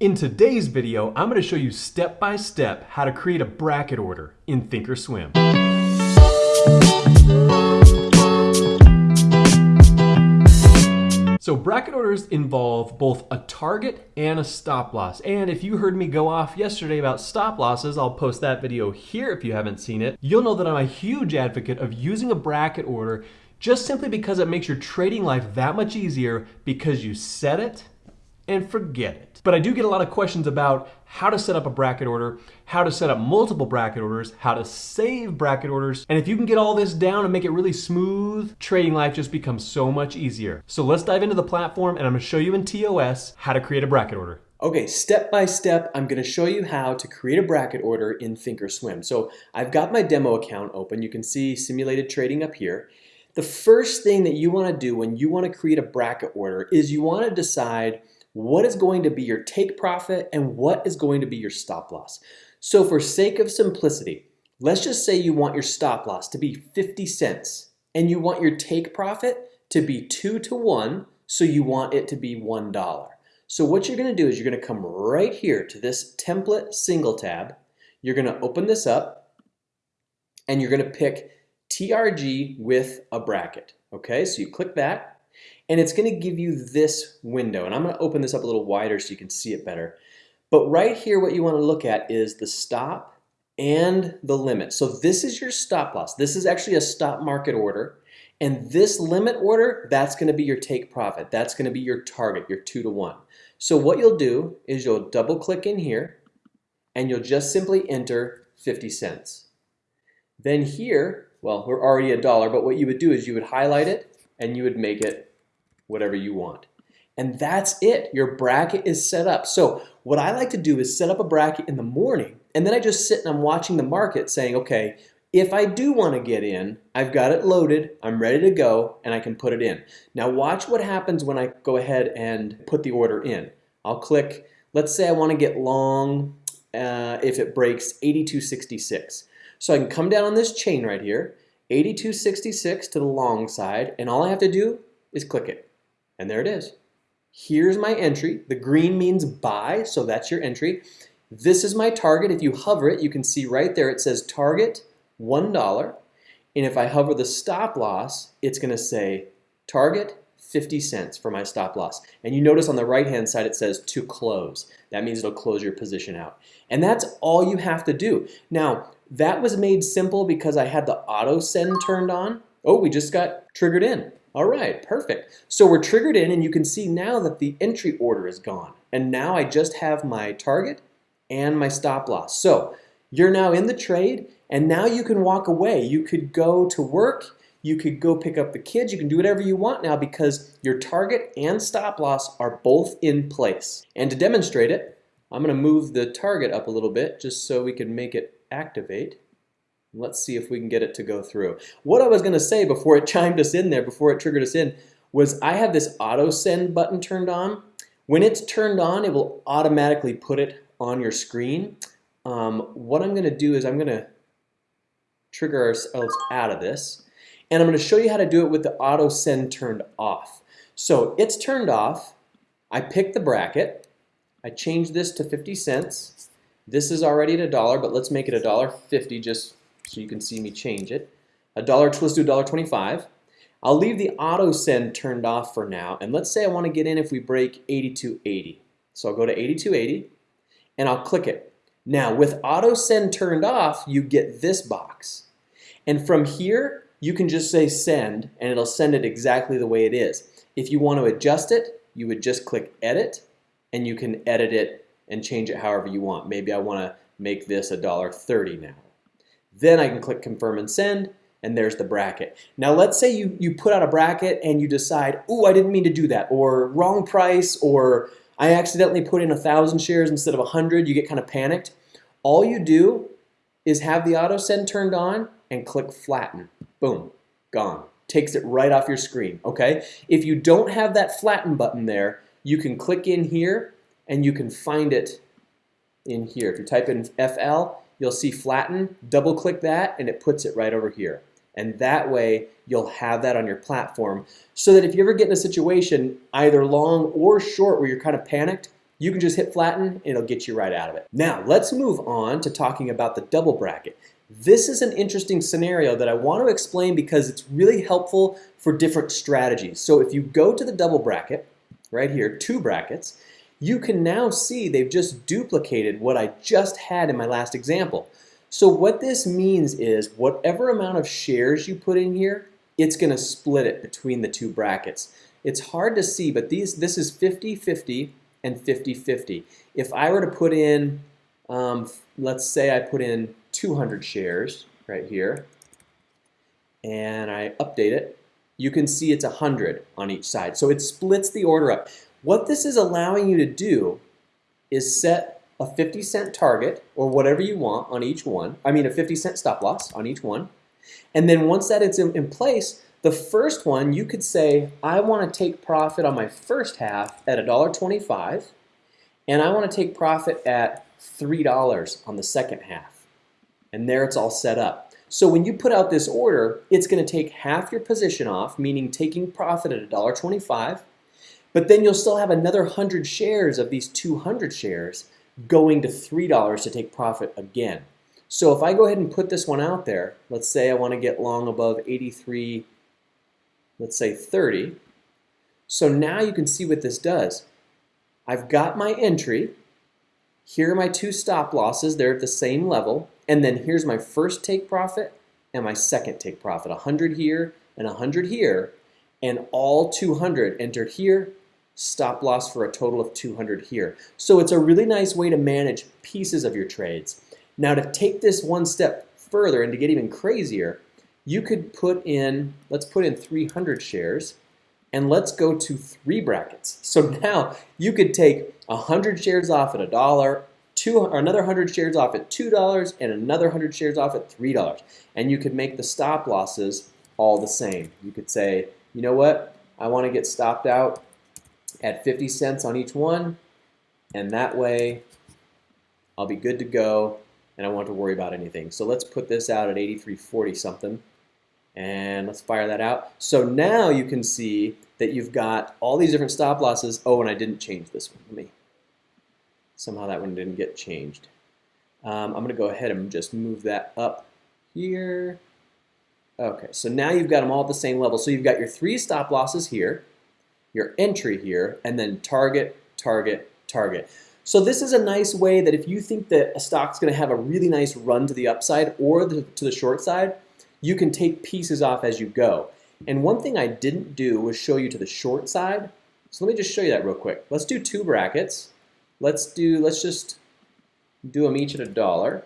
In today's video, I'm going to show you step by step how to create a bracket order in Thinkorswim. So bracket orders involve both a target and a stop loss. And if you heard me go off yesterday about stop losses, I'll post that video here if you haven't seen it. You'll know that I'm a huge advocate of using a bracket order just simply because it makes your trading life that much easier because you set it and forget it. But I do get a lot of questions about how to set up a bracket order, how to set up multiple bracket orders, how to save bracket orders. And if you can get all this down and make it really smooth, trading life just becomes so much easier. So let's dive into the platform and I'm gonna show you in TOS how to create a bracket order. Okay, step by step, I'm gonna show you how to create a bracket order in Thinkorswim. So I've got my demo account open. You can see simulated trading up here. The first thing that you wanna do when you wanna create a bracket order is you wanna decide what is going to be your take profit and what is going to be your stop loss. So for sake of simplicity, let's just say you want your stop loss to be 50 cents and you want your take profit to be two to one, so you want it to be $1. So what you're gonna do is you're gonna come right here to this template single tab. You're gonna open this up and you're gonna pick TRG with a bracket. Okay, so you click that and it's gonna give you this window. And I'm gonna open this up a little wider so you can see it better. But right here, what you wanna look at is the stop and the limit. So this is your stop loss. This is actually a stop market order. And this limit order, that's gonna be your take profit. That's gonna be your target, your two to one. So what you'll do is you'll double click in here and you'll just simply enter 50 cents. Then here, well, we're already a dollar, but what you would do is you would highlight it and you would make it whatever you want. And that's it. Your bracket is set up. So what I like to do is set up a bracket in the morning and then I just sit and I'm watching the market saying, okay, if I do want to get in, I've got it loaded, I'm ready to go, and I can put it in. Now watch what happens when I go ahead and put the order in. I'll click, let's say I want to get long uh, if it breaks 82.66. So I can come down on this chain right here, 82.66 to the long side, and all I have to do is click it. And there it is. Here's my entry. The green means buy, so that's your entry. This is my target. If you hover it, you can see right there it says target $1. And if I hover the stop loss, it's going to say target 50 cents for my stop loss. And you notice on the right hand side it says to close. That means it'll close your position out. And that's all you have to do. Now, that was made simple because I had the auto send turned on. Oh, we just got triggered in. All right, perfect. So we're triggered in and you can see now that the entry order is gone. And now I just have my target and my stop loss. So you're now in the trade and now you can walk away. You could go to work, you could go pick up the kids, you can do whatever you want now because your target and stop loss are both in place. And to demonstrate it, I'm gonna move the target up a little bit just so we can make it activate. Let's see if we can get it to go through. What I was going to say before it chimed us in there, before it triggered us in, was I have this auto send button turned on. When it's turned on, it will automatically put it on your screen. Um, what I'm going to do is I'm going to trigger ourselves out of this. And I'm going to show you how to do it with the auto send turned off. So it's turned off. I pick the bracket. I change this to 50 cents. This is already at a dollar, but let's make it a dollar 50 just so you can see me change it. A dollar, let's do $1.25. I'll leave the auto send turned off for now, and let's say I want to get in if we break 82.80. So I'll go to 82.80, and I'll click it. Now, with auto send turned off, you get this box. And from here, you can just say send, and it'll send it exactly the way it is. If you want to adjust it, you would just click edit, and you can edit it and change it however you want. Maybe I want to make this $1.30 now. Then I can click confirm and send and there's the bracket. Now let's say you, you put out a bracket and you decide, oh, I didn't mean to do that, or wrong price, or I accidentally put in a thousand shares instead of a hundred, you get kind of panicked. All you do is have the auto send turned on and click flatten. Boom, gone. Takes it right off your screen, okay? If you don't have that flatten button there, you can click in here and you can find it in here. If you type in FL, you'll see flatten, double click that, and it puts it right over here. And that way, you'll have that on your platform so that if you ever get in a situation, either long or short, where you're kind of panicked, you can just hit flatten and it'll get you right out of it. Now, let's move on to talking about the double bracket. This is an interesting scenario that I want to explain because it's really helpful for different strategies. So if you go to the double bracket, right here, two brackets, you can now see they've just duplicated what I just had in my last example. So what this means is whatever amount of shares you put in here, it's going to split it between the two brackets. It's hard to see, but these this is 50-50 and 50-50. If I were to put in, um, let's say I put in 200 shares right here, and I update it, you can see it's 100 on each side. So it splits the order up. What this is allowing you to do is set a 50 cent target or whatever you want on each one. I mean a 50 cent stop loss on each one. And then once that is in, in place, the first one you could say, I want to take profit on my first half at $1.25 and I want to take profit at $3 on the second half. And there it's all set up. So when you put out this order, it's going to take half your position off, meaning taking profit at $1.25, but then you'll still have another 100 shares of these 200 shares going to $3 to take profit again. So if I go ahead and put this one out there, let's say I want to get long above 83, let's say 30. So now you can see what this does. I've got my entry. Here are my two stop losses. They're at the same level. And then here's my first take profit and my second take profit. 100 here and 100 here. And all 200 entered here stop loss for a total of 200 here. So it's a really nice way to manage pieces of your trades. Now to take this one step further and to get even crazier, you could put in, let's put in 300 shares and let's go to three brackets. So now you could take 100 shares off at a dollar, two, another 100 shares off at $2, and another 100 shares off at $3. And you could make the stop losses all the same. You could say, you know what, I want to get stopped out at 50 cents on each one, and that way I'll be good to go and I won't have to worry about anything. So let's put this out at 83.40 something and let's fire that out. So now you can see that you've got all these different stop losses. Oh, and I didn't change this one. Let me, somehow that one didn't get changed. Um, I'm gonna go ahead and just move that up here. Okay, so now you've got them all at the same level. So you've got your three stop losses here, your entry here, and then target, target, target. So this is a nice way that if you think that a stock's going to have a really nice run to the upside or the, to the short side, you can take pieces off as you go. And one thing I didn't do was show you to the short side. So let me just show you that real quick. Let's do two brackets. Let's do, let's just do them each at a dollar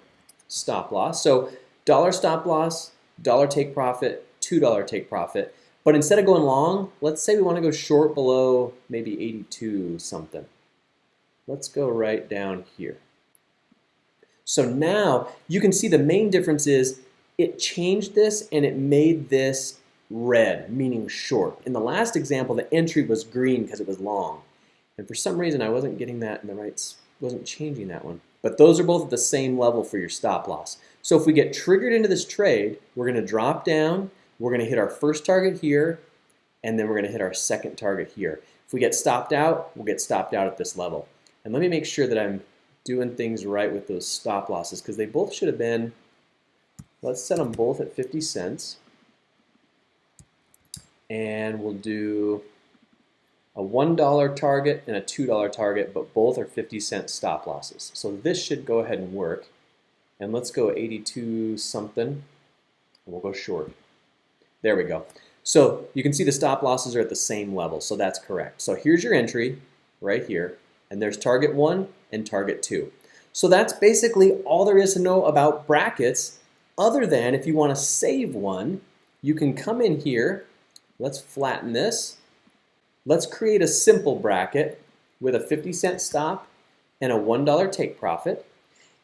stop loss. So dollar stop loss, dollar take profit, $2 take profit. But instead of going long, let's say we want to go short below maybe 82 something. Let's go right down here. So now you can see the main difference is it changed this and it made this red, meaning short. In the last example, the entry was green because it was long. And for some reason, I wasn't getting that in the right, wasn't changing that one. But those are both at the same level for your stop loss. So if we get triggered into this trade, we're going to drop down we're going to hit our first target here, and then we're going to hit our second target here. If we get stopped out, we'll get stopped out at this level. And let me make sure that I'm doing things right with those stop losses because they both should have been, let's set them both at 50 cents. And we'll do a $1 target and a $2 target, but both are 50 cent stop losses. So this should go ahead and work. And let's go 82 something, we'll go short. There we go. So you can see the stop losses are at the same level, so that's correct. So here's your entry right here, and there's target one and target two. So that's basically all there is to know about brackets, other than if you want to save one, you can come in here, let's flatten this, let's create a simple bracket with a 50 cent stop and a $1 take profit.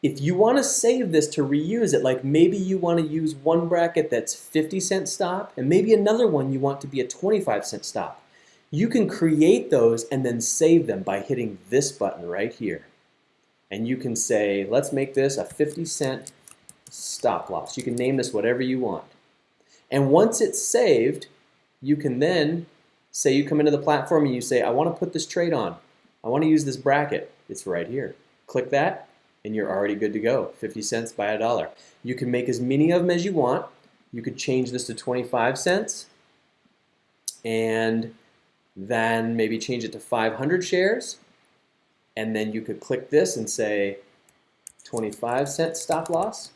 If you want to save this to reuse it, like maybe you want to use one bracket that's 50 cent stop and maybe another one you want to be a 25 cent stop, you can create those and then save them by hitting this button right here. And you can say, let's make this a 50 cent stop loss. You can name this whatever you want. And once it's saved, you can then say you come into the platform and you say, I want to put this trade on. I want to use this bracket. It's right here. Click that and you're already good to go. 50 cents by a dollar. You can make as many of them as you want. You could change this to 25 cents and then maybe change it to 500 shares. And then you could click this and say 25 cent stop loss.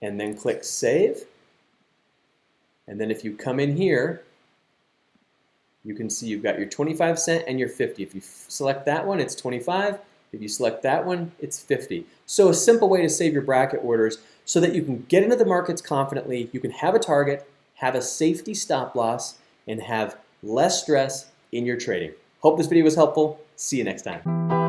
And then click save. And then if you come in here, you can see you've got your 25 cent and your 50. If you select that one, it's 25. If you select that one, it's 50. So a simple way to save your bracket orders so that you can get into the markets confidently, you can have a target, have a safety stop loss, and have less stress in your trading. Hope this video was helpful. See you next time.